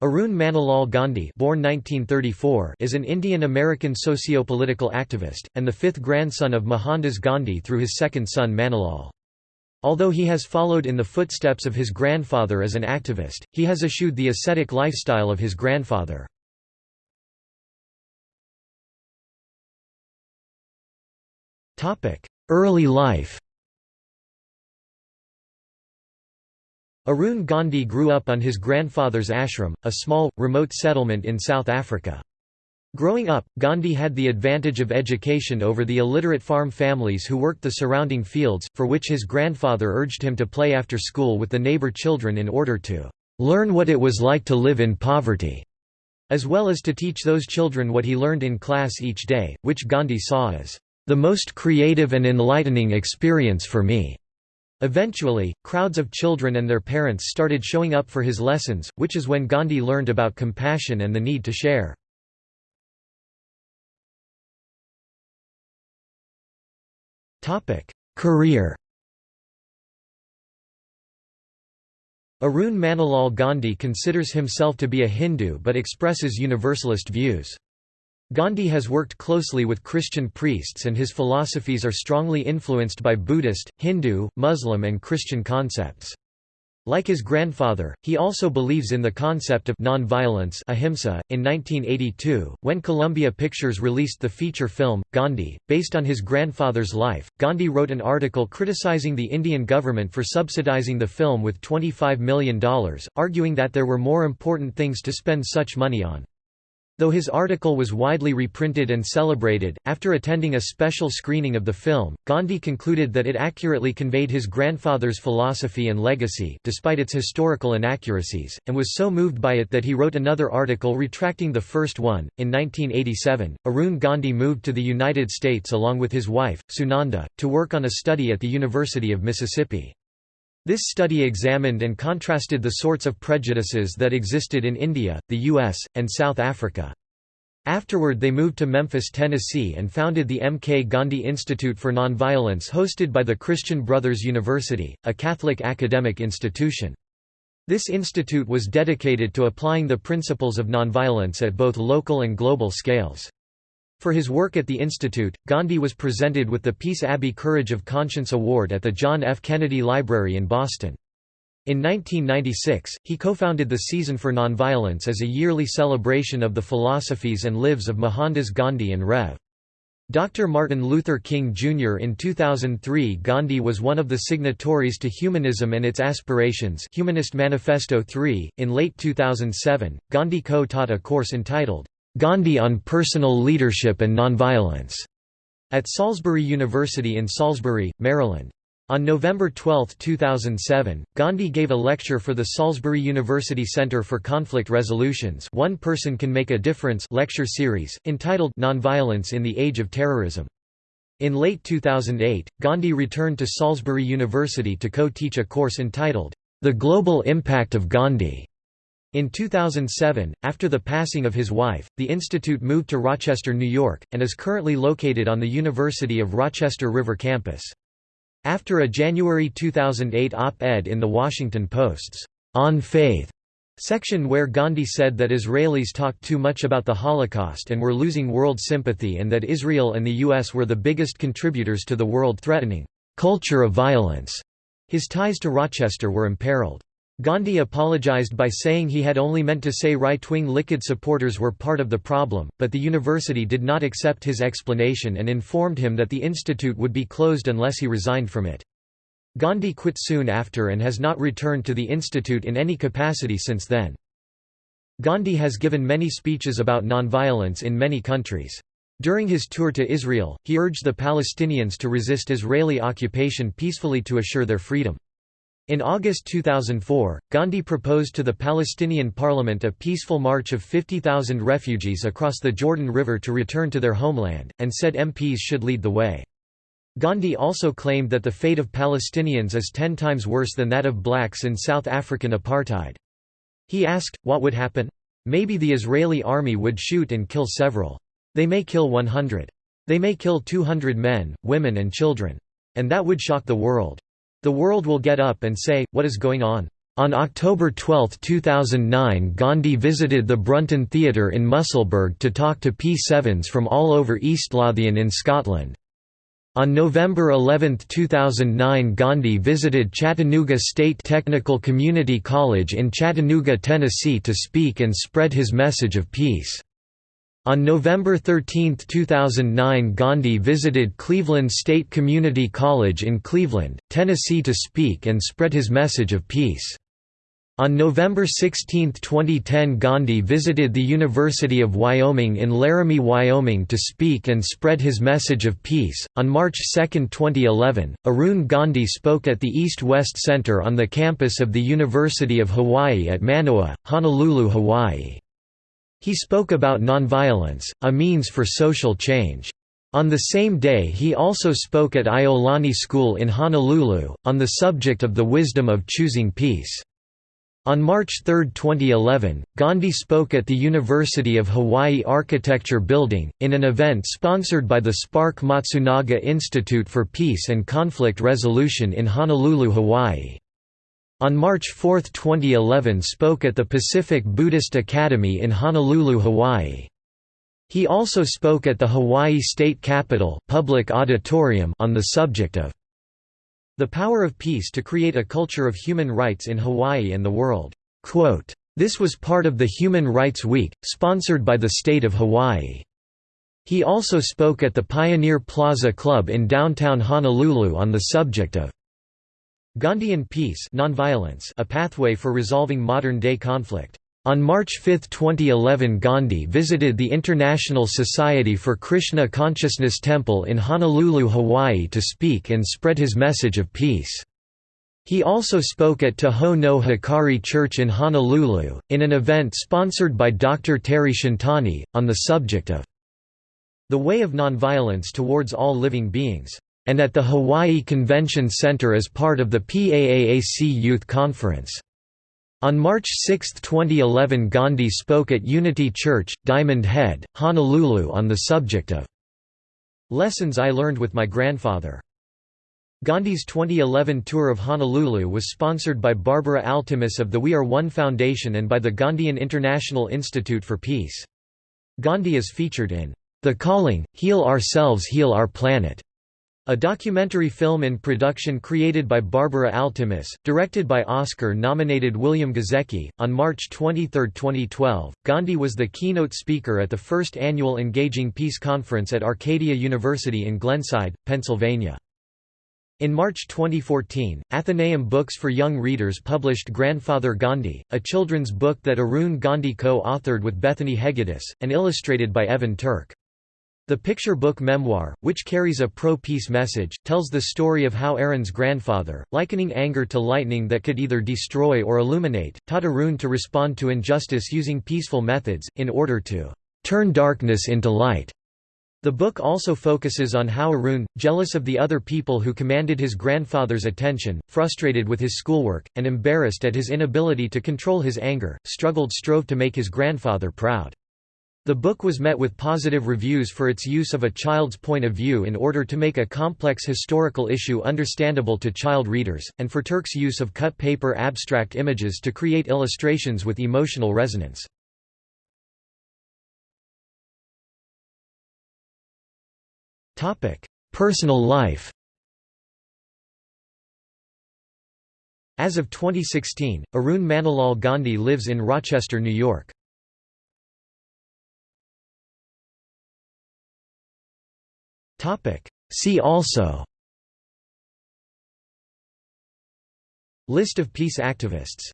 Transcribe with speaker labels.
Speaker 1: Arun Manilal Gandhi born 1934 is an Indian-American socio-political activist, and the fifth grandson of Mohandas Gandhi through his second son Manilal. Although he has followed in the footsteps of his grandfather as an activist, he has eschewed the ascetic lifestyle of his grandfather. Early life Arun Gandhi grew up on his grandfather's ashram, a small, remote settlement in South Africa. Growing up, Gandhi had the advantage of education over the illiterate farm families who worked the surrounding fields, for which his grandfather urged him to play after school with the neighbor children in order to learn what it was like to live in poverty, as well as to teach those children what he learned in class each day, which Gandhi saw as the most creative and enlightening experience for me. Eventually, crowds of children and their parents started showing up for his lessons, which is when Gandhi learned about compassion and the need to share. Career Arun Manilal Gandhi considers himself to be a Hindu but expresses universalist views. Gandhi has worked closely with Christian priests and his philosophies are strongly influenced by Buddhist, Hindu, Muslim and Christian concepts. Like his grandfather, he also believes in the concept of non-violence ahimsa. In 1982, when Columbia Pictures released the feature film, Gandhi, based on his grandfather's life, Gandhi wrote an article criticizing the Indian government for subsidizing the film with $25 million, arguing that there were more important things to spend such money on. Though his article was widely reprinted and celebrated, after attending a special screening of the film, Gandhi concluded that it accurately conveyed his grandfather's philosophy and legacy despite its historical inaccuracies, and was so moved by it that he wrote another article retracting the first one. In 1987, Arun Gandhi moved to the United States along with his wife, Sunanda, to work on a study at the University of Mississippi. This study examined and contrasted the sorts of prejudices that existed in India, the US, and South Africa. Afterward they moved to Memphis, Tennessee and founded the M. K. Gandhi Institute for Nonviolence hosted by the Christian Brothers University, a Catholic academic institution. This institute was dedicated to applying the principles of nonviolence at both local and global scales. For his work at the Institute, Gandhi was presented with the Peace Abbey Courage of Conscience Award at the John F. Kennedy Library in Boston. In 1996, he co-founded the Season for Nonviolence as a yearly celebration of the philosophies and lives of Mohandas Gandhi and Rev. Dr. Martin Luther King Jr. In 2003 Gandhi was one of the signatories to Humanism and its Aspirations Humanist Manifesto 3. In late 2007, Gandhi co-taught a course entitled, Gandhi on Personal Leadership and Nonviolence at Salisbury University in Salisbury, Maryland. On November 12, 2007, Gandhi gave a lecture for the Salisbury University Center for Conflict Resolutions One Person Can Make a Difference lecture series, entitled Nonviolence in the Age of Terrorism. In late 2008, Gandhi returned to Salisbury University to co-teach a course entitled, The Global Impact of Gandhi. In 2007, after the passing of his wife, the institute moved to Rochester, New York, and is currently located on the University of Rochester River campus. After a January 2008 op-ed in The Washington Post's On Faith section where Gandhi said that Israelis talked too much about the Holocaust and were losing world sympathy and that Israel and the U.S. were the biggest contributors to the world-threatening culture of violence, his ties to Rochester were imperiled. Gandhi apologized by saying he had only meant to say right-wing Likud supporters were part of the problem, but the university did not accept his explanation and informed him that the institute would be closed unless he resigned from it. Gandhi quit soon after and has not returned to the institute in any capacity since then. Gandhi has given many speeches about nonviolence in many countries. During his tour to Israel, he urged the Palestinians to resist Israeli occupation peacefully to assure their freedom. In August 2004, Gandhi proposed to the Palestinian parliament a peaceful march of 50,000 refugees across the Jordan River to return to their homeland, and said MPs should lead the way. Gandhi also claimed that the fate of Palestinians is ten times worse than that of blacks in South African apartheid. He asked, what would happen? Maybe the Israeli army would shoot and kill several. They may kill 100. They may kill 200 men, women and children. And that would shock the world. The world will get up and say, what is going on? On October 12, 2009 Gandhi visited the Brunton Theatre in Musselburgh to talk to P7s from all over East Lothian in Scotland. On November 11, 2009 Gandhi visited Chattanooga State Technical Community College in Chattanooga, Tennessee to speak and spread his message of peace. On November 13, 2009 Gandhi visited Cleveland State Community College in Cleveland, Tennessee to speak and spread his message of peace. On November 16, 2010 Gandhi visited the University of Wyoming in Laramie, Wyoming to speak and spread his message of peace. On March 2, 2011, Arun Gandhi spoke at the East-West Center on the campus of the University of Hawaii at Manoa, Honolulu, Hawaii. He spoke about nonviolence, a means for social change. On the same day he also spoke at Iolani School in Honolulu, on the subject of the wisdom of choosing peace. On March 3, 2011, Gandhi spoke at the University of Hawaii Architecture Building, in an event sponsored by the Spark Matsunaga Institute for Peace and Conflict Resolution in Honolulu, Hawaii. On March 4, 2011 spoke at the Pacific Buddhist Academy in Honolulu, Hawaii. He also spoke at the Hawaii State Capitol public auditorium on the subject of the power of peace to create a culture of human rights in Hawaii and the world. This was part of the Human Rights Week, sponsored by the state of Hawaii. He also spoke at the Pioneer Plaza Club in downtown Honolulu on the subject of Gandhian Peace nonviolence a pathway for resolving modern-day conflict. On March 5, 2011 Gandhi visited the International Society for Krishna Consciousness Temple in Honolulu, Hawaii to speak and spread his message of peace. He also spoke at Tahoe no Hikari Church in Honolulu, in an event sponsored by Dr. Terry Shintani, on the subject of the way of nonviolence towards all living beings and at the Hawaii Convention Center as part of the PAAAC Youth Conference. On March 6, 2011 Gandhi spoke at Unity Church, Diamond Head, Honolulu on the subject of Lessons I Learned with My Grandfather. Gandhi's 2011 tour of Honolulu was sponsored by Barbara Altimus of the We Are One Foundation and by the Gandhian International Institute for Peace. Gandhi is featured in The Calling, Heal Ourselves Heal Our Planet, a documentary film in production created by Barbara Altimus, directed by Oscar-nominated William Gazecki. On March 23, 2012, Gandhi was the keynote speaker at the first annual Engaging Peace Conference at Arcadia University in Glenside, Pennsylvania. In March 2014, Atheneum Books for Young Readers published Grandfather Gandhi, a children's book that Arun Gandhi co-authored with Bethany Hegedus, and illustrated by Evan Turk. The picture book memoir, which carries a pro-peace message, tells the story of how Arun's grandfather, likening anger to lightning that could either destroy or illuminate, taught Arun to respond to injustice using peaceful methods, in order to turn darkness into light. The book also focuses on how Arun, jealous of the other people who commanded his grandfather's attention, frustrated with his schoolwork, and embarrassed at his inability to control his anger, struggled strove to make his grandfather proud. The book was met with positive reviews for its use of a child's point of view in order to make a complex historical issue understandable to child readers, and for Turk's use of cut paper abstract images to create illustrations with emotional resonance. Personal life As of 2016, Arun Manilal Gandhi lives in Rochester, New York. See also. List of peace activists